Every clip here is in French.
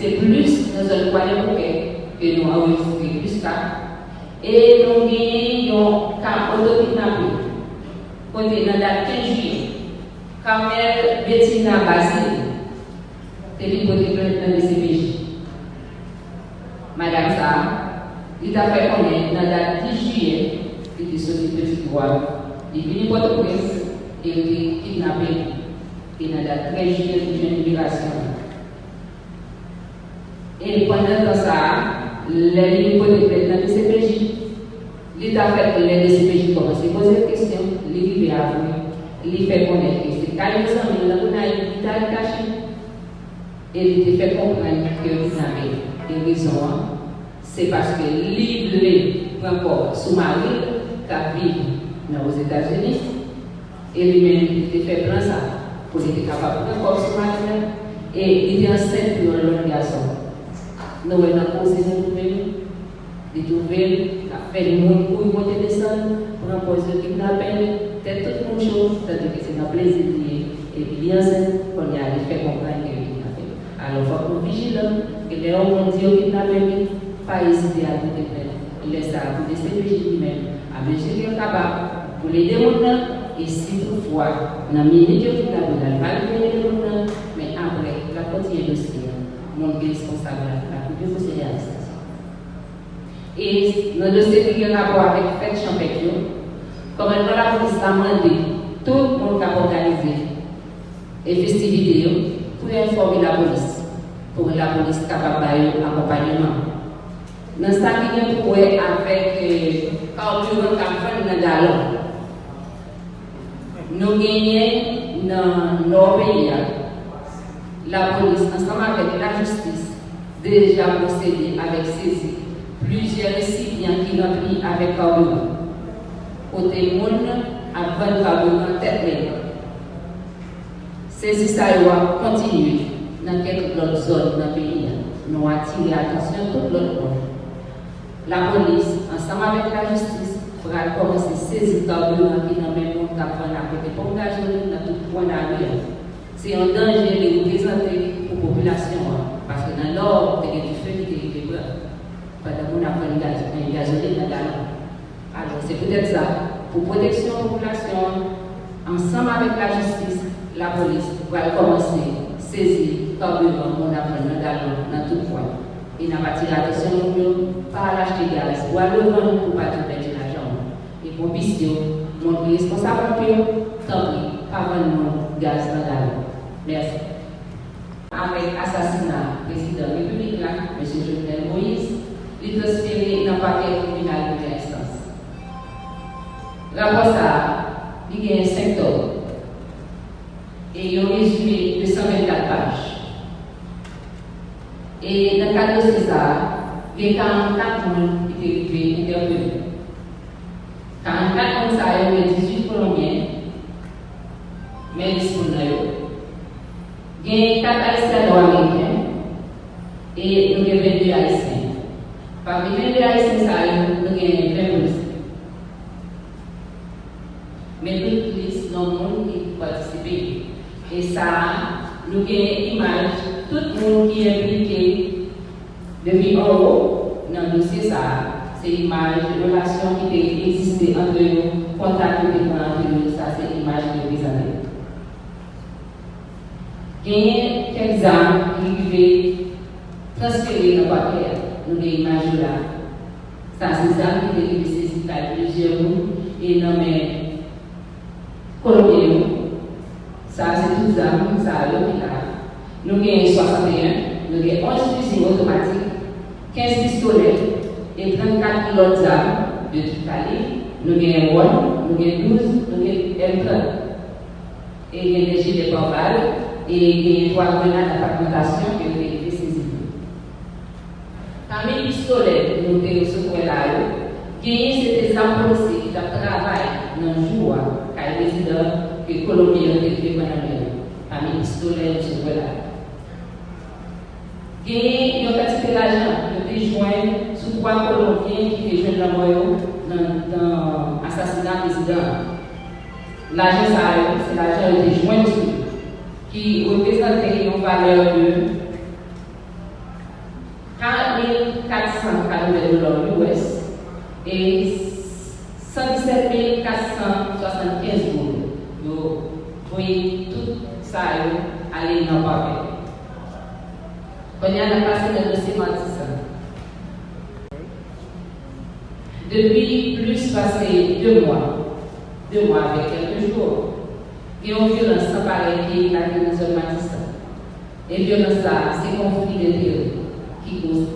c'est plus dans un coin de que nous avons plus tard. Et nous avons un cas auto-kidnappé, côté dans la date 15 juillet. Bettina Basile, dans le. Madame ça, il a fait connaître dans la date 10 juillet, il sorti de Petit Voile. Il est venu et kidnappé. Et dans la date 13 juillet, il a une libération. Et pendant ça, les hypothèques dans le CPJ, l'État fait les CPJ commencent à poser des questions, il à vous, il fait connaître que c'est quand il s'en est là, il a caché. Et il fait comprendre que vous avez des raisons. C'est parce que l'île encore sous-marin qui vit aux États-Unis, et lui-même il fait prendre ça pour être capable de encore sous-marin, et il est enceinte pour un garçon. Nous avons posé de trouver, de trouver, a fait le monde pour monter descendre, pour un poste de kidnapping, c'est toute une chose, c'est-à-dire que c'est un plaisir et bien qu'on y a fait comprendre que alors, il faut être vigilant, que les hommes ont dit au kidnappé, pas hésiter à tout faire. Laisse ça pour des CPJ lui-même, à mesure capable, pour les démontrer, et si toutefois, dans la minute de kidnappé, il va le démontrer, mais après, la continuer le mon responsable, la procéder à l'arrestation. Et dans le dossier qui a rapport avec Fête Champétion, comme la police a demandé, tout le monde a organisé et festivités pour informer la police pour la police capable d'accompagnement. Dans ce qui est pour avec carburant qui dans le galon, nous gagnons dans nos pays la police, ensemble avec la justice, déjà procédé avec saisie plusieurs récipients qui ont pris avec carburant. Côté monde, avant le carburant tête Saisie ça va continuer dans quelques autres zones dans le pays, nous attiré l'attention de tout l'autre monde. La police, ensemble avec la justice, va commencer à saisir le carburant qui le même prendre à côté dans tout point d'avenir. C'est un danger de représenter pour la population, hein. parce que dans l'ordre, il y a du feu qui est brûlé. Pendant qu'on a pris une gasoline dans la Alors, c'est peut-être ça. Pour protection de la population, ensemble avec la justice, la police va commencer à saisir carburant mon apprenant dans, dans tout point. Et n'a pas tiré attention pas l'acheter gaz, ou à le vendre pour pas tout perdre l'argent. Et pour bisio, mon responsable tant pis, pas vendre gaz dans la Merci. L'assassinat du président républicain, M. Jovenel Moïse, il est transféré dans le paquet criminel de l'instance. Rapport ça, il y a un secteur. Et il y a un résumé de 124 pages. Et dans le cas de César, les 44 monde étaient intervenus. 44 comme ça, il y avait 18 Colombiens, Parmi les 22 Haïtiens, nous avons 20 policiers. Mais toute liste dans le monde qui participent. Et ça, nous avons une image tout le monde qui est impliqué depuis en haut dans le dossier, ça, c'est l'image de relation qui existait entre nous, contact qui était entre nous, ça c'est l'image de présenter. Il y a quelques armes qui pouvaient transférer dans le papier, nous avons l'image là. Ça c'est des armes qui étaient nécessitées à plusieurs et non mais colombiens. Ça c'est les armes, ça a là. Nous avons 61, nous avons 11 fusils automatiques, 15 pistolets et 34 autres armes de. Nous avons 1, nous avons 12, nous avons M30. Et il y a des gilets par balles et il y a trois grenades à fragmentation qui ont été saisies. Parmi les pistolets, nous avons ce là, il y a des armes policiers qui travaillent dans le jour, car les résidents que Colombie ont été pendant Parmi les pistolets, ce là. Et il y a quantité d'argent qui été joint sous trois Colombiens qui étaient jeunes dans dans l'assassinat président. L'argent, c'est l'argent qui était joint qui représentait une valeur de 4400 cas de dollars US et 117 475 boules. Vous voyez tout ça aller dans le papier. On y a la de dossier Depuis plus passé mois, deux mois avec quelques jours, il y a une violence sans pareil qui est la dans zone Matissa. Et violence ça, c'est conflit d'intérêt qui cause.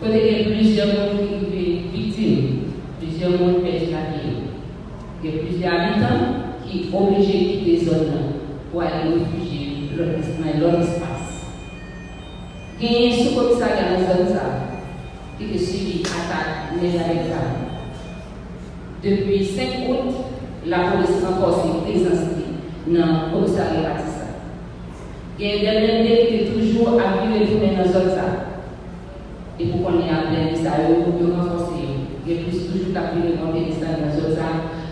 Quand il y a plusieurs conflits victimes, plusieurs monde perdent la vie. Il y a plusieurs habitants qui sont obligés de quitter les zones pour aller réfugier dans leur espace. Il y a un sous-commissariat dans la zone qui est suivi attaque les avec Depuis 5 août, la police renforce ses présences dans le commissariat Batissa. Il sont toujours à vivre dans la zone. Et pour qu'on ait appelé ça, il faut renforcer. Il plus toujours à vivre dans la zone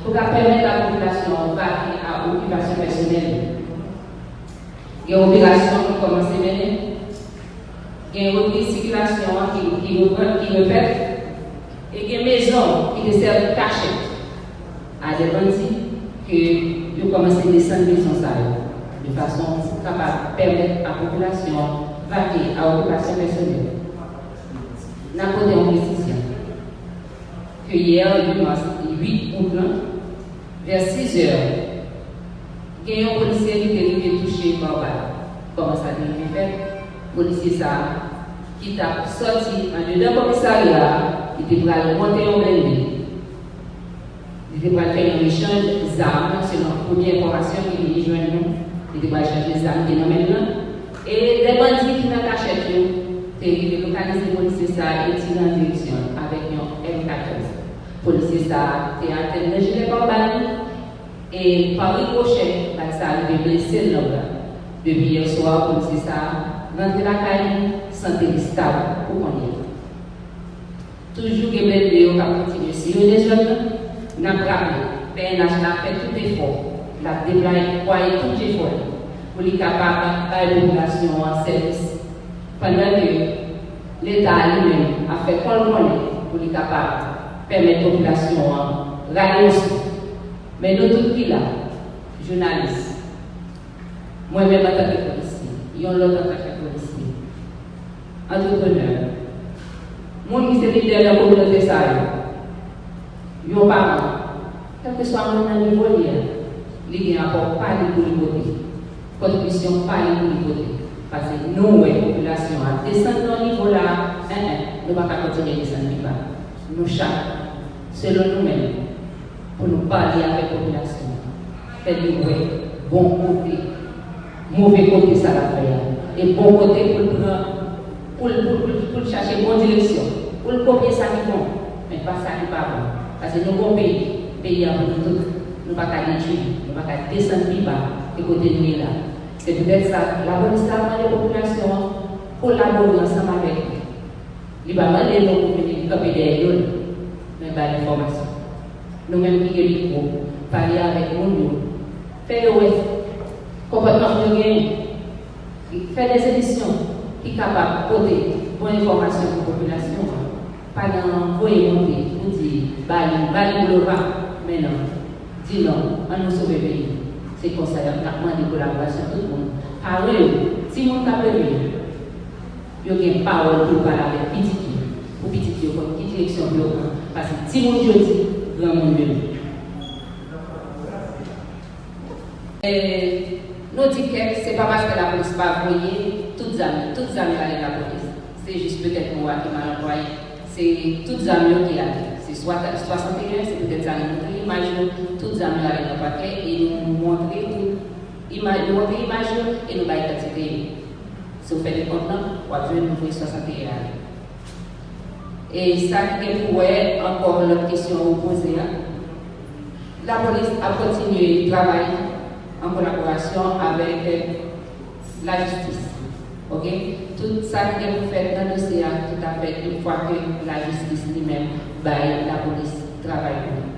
pour permettre à la population à l'occupation personnelle. Il y a une opération qui commence à mener. Il y a une circulation qui, qui, qui répète. Et il y a une maison qui sert cachette à des bandits que vous commencez à descendre maison de façon capable de permettre à la population vaquer à l'occupation personnelle. Nous avons une précision que hier, dimanche 8 août, vers 6 heures, il y a un policier qui est touché par balle. Comment ça a été fait? Le policier ça, qui t'a sorti en dedans commissariat, il était prêt à monter en blindé. Il à faire un échange d'armes, c'est notre première information qui est joindre nous. Il échanger des armes qui. Et des bandits qui ils ont localisé le policier ça et en avec un M14 policier ça de gérer par et par ricochet, ça arrivé blessé là. Depuis hier soir, ça la caille, santé stable pour qu'on y Toujours que les vidéos. Si vous les avons PNH a fait tout effort, la déployé tout effort pour les capables de la population en service. Pendant que l'État lui-même a fait monde pour les capables permettre la population de aussi. Mais nous tous qui là, journalistes, moi-même en tant que policier, ils ont l'autre en tant que policier, entrepreneur, monde qui se leader dans la communauté ça, quel que soit niveau il n'y a encore pas de pour le côté. Contribution pas de côté. Parce que nous, la population, à descendre dans niveau là, nous ne pouvons pas continuer à descendre nous chaque selon nous-mêmes, pour nous parler avec la population. Faire du bon côté, mauvais côté, ça la faire. Et bon côté pour, pour, pour, pour, chercher bonne direction, pour copier ça qui bon, mais pas ça qui pas bon. Parce que nous avons pays, pays à nous tous, nous ne pouvons pas nous ne pouvons pas descendre plus bas et côté de là. C'est peut-être ça, la bonne histoire de la population, collaborer ensemble avec nous. Il va demander nous pour venir camper derrière nous mais l'information. Nous-mêmes qui sommes micro, parler avec nous, faire le comportement de gain, faire des éditions qui sont capables de porter bonne information pour la population. Pas d'envoyer monter pour dire, bali, bali pour le vent, mais non. Dis non, on nous sauve le pays. C'est comme ça, on a demandé collaboration tout le monde. Par eux, si on t'a il y a une parole pour parler avec petit pour petit pour qui direction de parce que si mon Dieu dit, grand monde Et nous disons que ce n'est pas parce que la police pas envoyé toutes les amis, toutes les amis avec la police. C'est juste peut-être moi qui m'a envoyé. C'est toutes les amis qui a C'est 61, c'est peut-être ça. Nous l'image, toutes les amis avec paquet et nous montrer. Image, nous montrer l'image et nous bailler. Si vous faites des comptes, vous avez nous 61. Et ça qui pourrait encore la question. Hein. La police a continué de travailler en collaboration avec la justice. Ok? Tout ça que vous faites dans le dossier, tout à fait, une fois que la justice lui-même, baille la police travaille pour nous.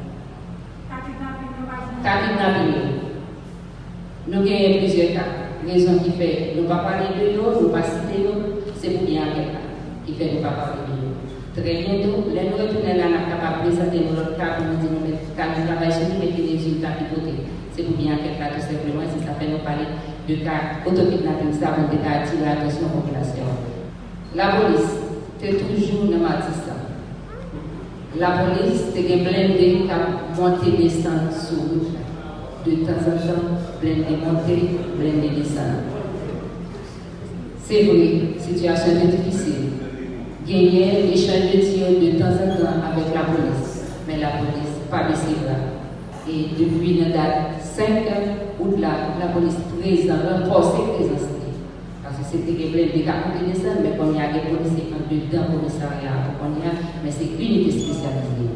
Kidnapping. Nous avons plusieurs cas. Raison qui fait, nous ne pas parler de nous, nous ne pas citer nous, c'est pour bien avec qui fait nous pas parler de nous. Très bientôt, les nous retourner là, nous capable de présenter notre cas pour nous dire, nous travaillons sur nous, mettre des résultats de côté. C'est pour bien quelque cas tout simplement, si ça fait nous parler de cas autokidnapping, ça va attirer l'attention de la population. La police, c'est toujours dans Matissa. La police, c'est une blindé qui a monté des stands sur route. De temps en temps, blindé monter, blindé descendre. C'est vrai, situation est difficile. Gagner échange de tirs de temps en temps avec la police, mais la police pas baissé là. Et depuis la date 5 août, la police présente, présence. Parce que c'était des ont ça, mais qu'on y a des policiers en dedans commissariat, mais c'est une unité spécialisée.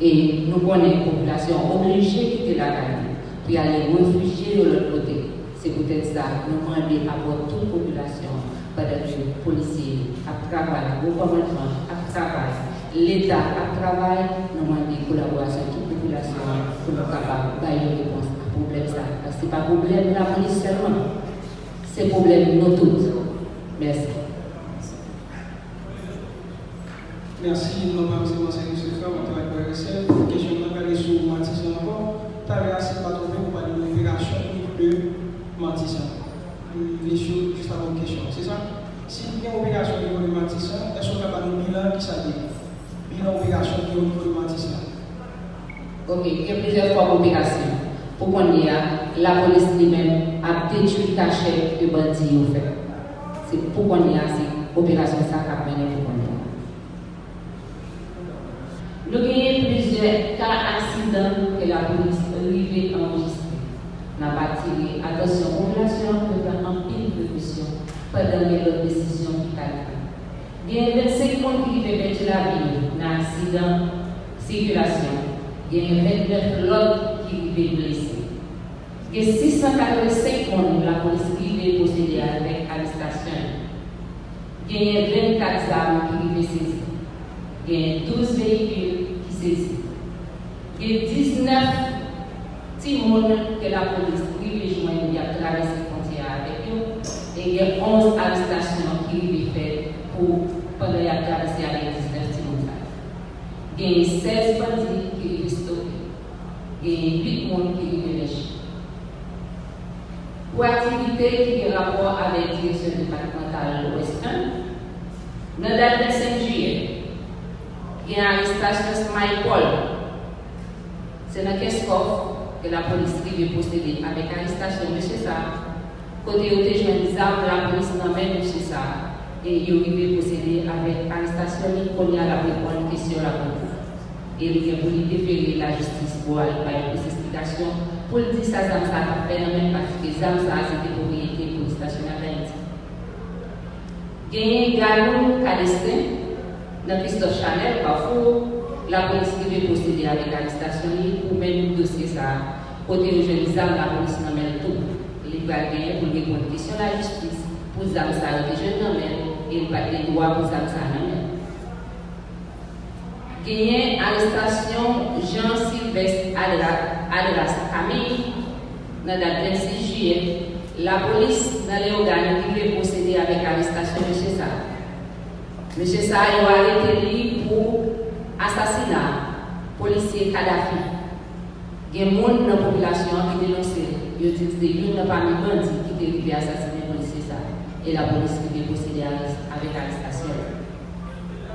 Et nous connaissons une population obligée de quitter la caille pour aller réfugier de l'autre côté. C'est peut-être ça, nous demandons à toute population, pendant que les policiers travaillent, le gouvernement travail, l'État travaille, nous demandons collaboration toute population pour nous capables une réponse à problème. Parce que ce n'est pas un problème de la police seulement, c'est un problème de nous tous. Merci. Merci, nous avons M. Frère, on travaille pour RSF. Question de sur encore. Assez pas trouvé pour parler de l'opération de choses juste avant question, c'est ça? Si il y a une opération au niveau de Matissan, est-ce qu'on a un bilan qui s'appelle Bilan opération au niveau de Ok, il y a plusieurs formes d'opération. Pour qu'on y a, la police lui-même a détruit le cachet de bandits au fait. C'est pour qu'on y a, c'est opération ça qui a mené pour qu'on. Nous avons plusieurs cas d'accidents que la police arrive enregistrer n'a pas tiré attention population de faire un pile de précaution pendant les décisions qui calculent. Il y a 25 personnes qui vivent perdre la vie dans l'accident circulation. Il y a 29 autres qui vivent blessés. A 685 personnes la police qui posséder avec arrestation. Il y a 24 armes qui vivent saisies. Il y a 12 véhicules qui saisissent. Il y a 19 si que la police privilégie il a traversé la frontière avec eux, et il y a 11 arrestations qui ont été faites pour, pendant qu'il a traversé avec 19 Timon. Il y a 16 bandits qui ont été stoppés, et 8 personnes qui ont été. Pour activité qui a rapport avec la direction départementale de l'Ouest 1, dans la date 25 juillet, il y a une arrestation de Smile Paul. C'est dans Keskov, que la police privée possédée? Avec arrestation de M. ça. Côté où des jeunes armes, la police n'emmène M. ça. Et il arrivé posséder avec arrestation, il connaît la réponse question la police. Et il a voulu déférer la justice pour aller faire une explication. Pour le dire ça, ça a fait même parce que ça, ça c'était propriété pour le stationnement d'Haïti. Gagné Galou Calestin, dans Christophe Chanel, parfois, la police veut procéder avec l'arrestation pour mettre le dossier ça. Côté où je dis la police n'amène tout. Il va gagner pour répondre question la justice. Pour ça, ça les jeunes n'amènent et il va les droits pour ça, ça n'amène. Gagné arrestation Jean-Sylvestre Adras Camille dans la 26 juillet. La police dans les organes qui veut procéder avec l'arrestation de M. Sa. M. Sa a arrêté pour assassinat policier Kadhafi. Il y a des dans la population qui dénoncent, ils disent que il n'y a pas de bandits qui arrivé à assassiner policier ça. Et la police qui est procédé avec l'arrestation.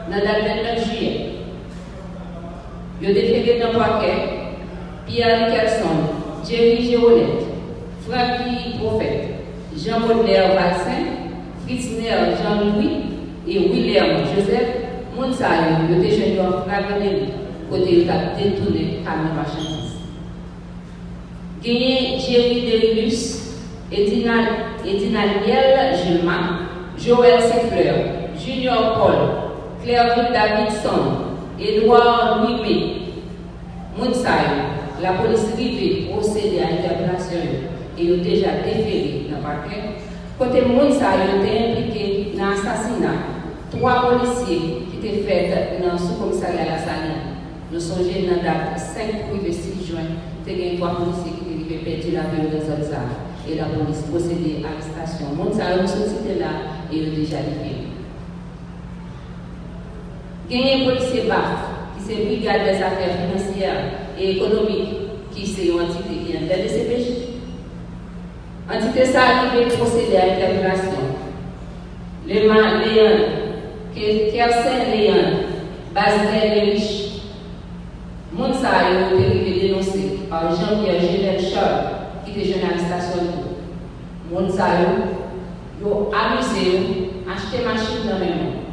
Dans le 29 juillet, il y a déféré dans le paquet Pierre Nicholson, Jerry Géolette, Francky Prophète, Jean Baudelaire Valsin, Fritz Ner Jean-Louis et William Joseph Mounsayo, le déjeuner en fragmenté, côté il a détourné camion marchandise. Gagné Jerry Deribus, Edinal Gilman, Joël Sefleur, Junior Paul, Claire Davidson, Edouard Louis Mounsayo, la police privée procédé à l'interpellation et a déjà déféré dans le parquet. Côté Mounsayo était impliqué dans l'assassinat trois policiers qui étaient faits dans le sous-commissariat La Saline. Nous sommes dans la date 5 et 6 juin, il y a trois policiers qui étaient perdu la vie dans Zolzar. Et la police procédait à l'arrestation. Nous sommes là et il déjà livré. Gagné policier BAF, qui c'est Brigade des affaires financières et économiques, qui c'est une entité qui est de CPJ. Entité ça qui veut procéder à l'interpellation. Les Léon, Kersen Léon, Basel les riches, Moun sa a été dénoncé par Jean-Pierre Gilles Charles, qui était journaliste à Solto. Moun sa yo amusé, acheté machine dans même.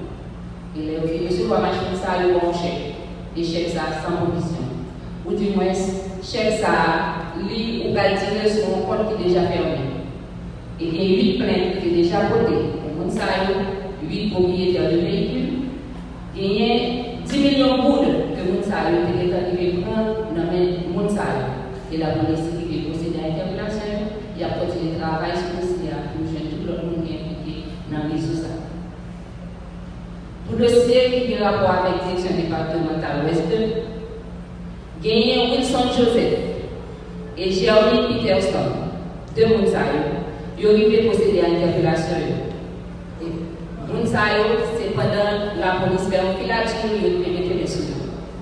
Il est ok, monsieur, la machine ça, yo bon chèque. Et chèque ça sans condition. Ou du moins, chèque ça, lui, ou va tirer sur un compte qui est déjà fermé. Et il y a 8 plaintes qui sont déjà votées. Moun sa yo, 8 propriétaires de véhicules. Il y a 10 millions de boules que moun sa yo te arrivé prendre dans les moun sa Et la police qui veut procéder à l'interpellation, il y a continué le travail sur le dossier pour joindre tout le monde qui est impliqué dans les réseau Pour le qui a rapport avec direction départementale ouest, gagné Wilson Joseph et Jeremy Peterson, deux moun sa yo, ils ont procéder à l'interpellation. Moun sa c'est pendant la police un filature, ils ont mettre les sous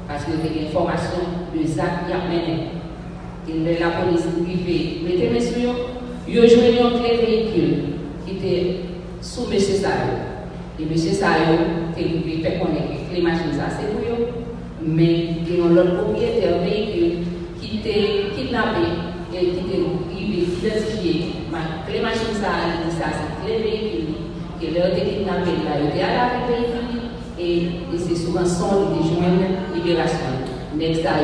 parce que j'ai information de Zach qui a mené. Et la police privée mettez mes sur ils ont joué un véhicule qui était sous M. Sayo. Et M. Sayo, qui fait connaître que les machines, ça c'est pour eux. Mais il y a un autre propriétaire leur été kidnappé, là, il était à la c'est souvent son de joindre libération. Next a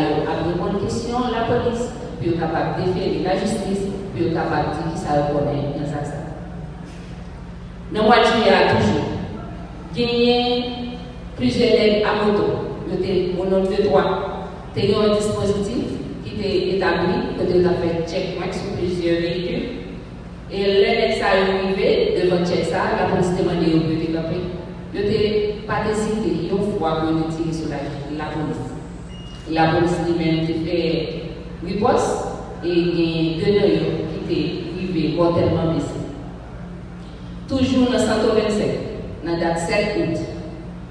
répondre aux questions, la police, puis capable de déférer la justice, puis capable de dire qui ça reconnaît dans ça. Dans le mois de juillet, toujours, gagné plusieurs aides à moto. Au nom de trois, il y a un dispositif qui était établi, que tu as fait checkpoint sur plusieurs véhicules. Et ça est arrivé devant check la police demandait au but de pas hésité une fois qu'on est tiré sur la, la police. La police lui-même a fait riposte et il y a deux nœuds qui étaient privés mortellement blessés. Toujours dans 127, dans la date 7 août,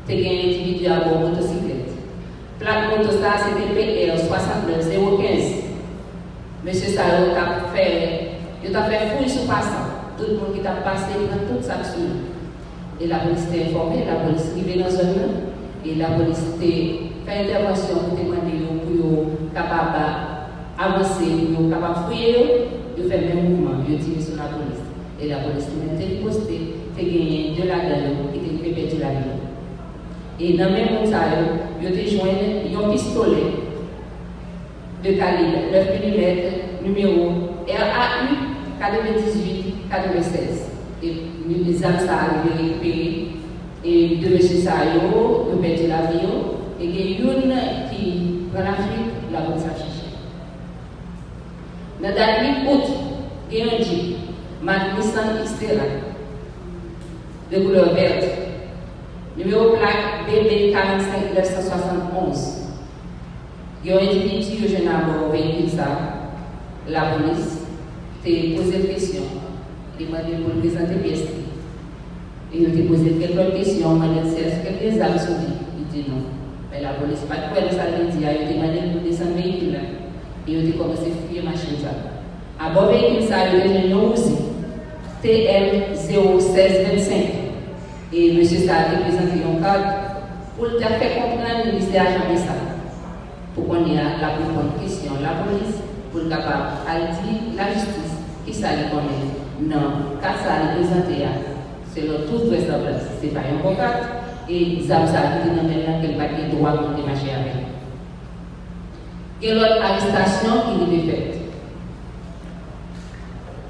il y a un individu à bord motocyclette. Plaque moto ça c'était PR 69015. Monsieur Sarro a fait, il a fait fouille sur passant. Tout le monde qui a passé dans toute sa et la police était informée, la police est arrivée dans zone et la police a fait intervention pour demander pour capable d'avancer, pour capable de fouiller, de faire le même mouvement, de tirer sur la police. Et la police postée, gagné de la gueule qui était fait perdre la vie. Et dans le même moment, ils ont joint un pistolet de calibre 9 mm numéro RAU 98 96 et les âmes ça arrivé récupérer et de M. Sayo, de perdre l'avion, et il y a une qui prend la chercher. Dans la date 8 août, il y a un jeep, Nissan Xterra, de couleur verte, numéro plaque BB 45 971. Il y a un individu qui a un véhicule ça, la police, t'a posé question demandé pour le présenter pièce. Et il a posé quelques questions, m'a dit est-ce que les âmes sont Il dit non. Mais la police pas de quoi ça veut dire. Il a demandé pour descendre le véhicule. Et il a commencé à la machine. À bord véhicule, ça a eu un nom aussi. TM 01625. Et M. Sa a présenté un cadre pour te faire comprendre le ministère jamais ça. Pour qu'on ait la bonne question, la police, pour le capable de la justice, qui ça lui connaît. Non, quand ça représenté, c'est le tout vraisemblable. Ce n'est pas un contact. Et ça, ça dit dans le même qu'elle va être droit pour démarcher avec. Et l'autre arrestation qui nous est faite.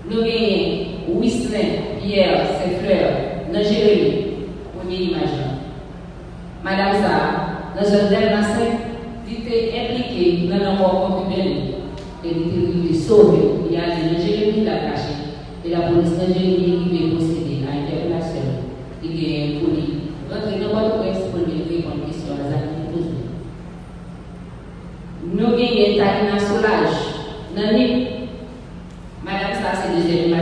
Nous avons Whistler, Pierre, frères, dans Jérémie, Madame ça, dans un dernier il était impliqué dans la mort concubine. Et était sauvé. Il a dit, Jérémie, il a caché et la police jamais qui procéder à. Il un police. Rentrer dans votre pour lui répondre à pose. Nous avons Tarina Solage, Nani. Madame, ça c'est deuxième là.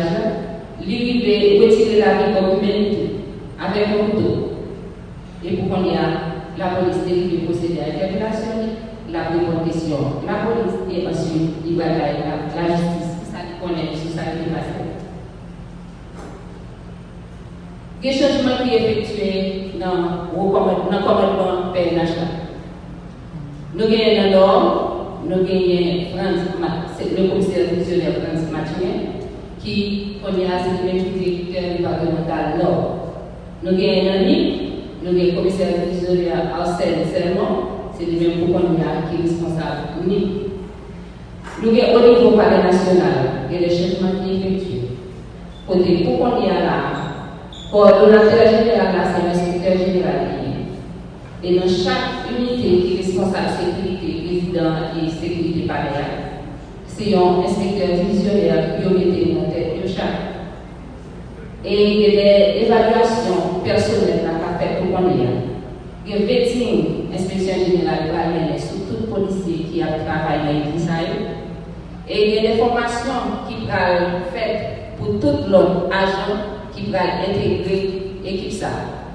Lui, il retirer la vie avec un couteau. Et pour qu'on y a la police dérive procéder à l'interpellation, la question, la police et ensuite il va la, la justice, ça connaît sur qui est passé. Des changements qui sont effectués dans le commandement PNH. Nous avons nord, nous avons le commissaire fonctionnaire France Mathieu, qui on est assez le directeur départemental nord. Nous avons un ami, nous avons le commissaire fonctionnaire Arsène Sermon, c'est lui même pour qu'on qui est responsable unique. Nous avons au niveau palais national, il y a des changements qui effectués. Côté pour qu'on y a là, coordonnateur général, c'est l'inspecteur général. Et dans chaque unité qui est responsable de sécurité, résident et sécurité palais, c'est un inspecteur divisionnaire qui a été en tête de chaque. Et il y a des évaluations personnelles à faire pour qu'on y a. Il y a vetting, inspection générale va sur tout policier qui a travaillé dans l'Israël. Et il y a des formations qui être faites pour tout l'homme agent qui va intégrer l'équipe.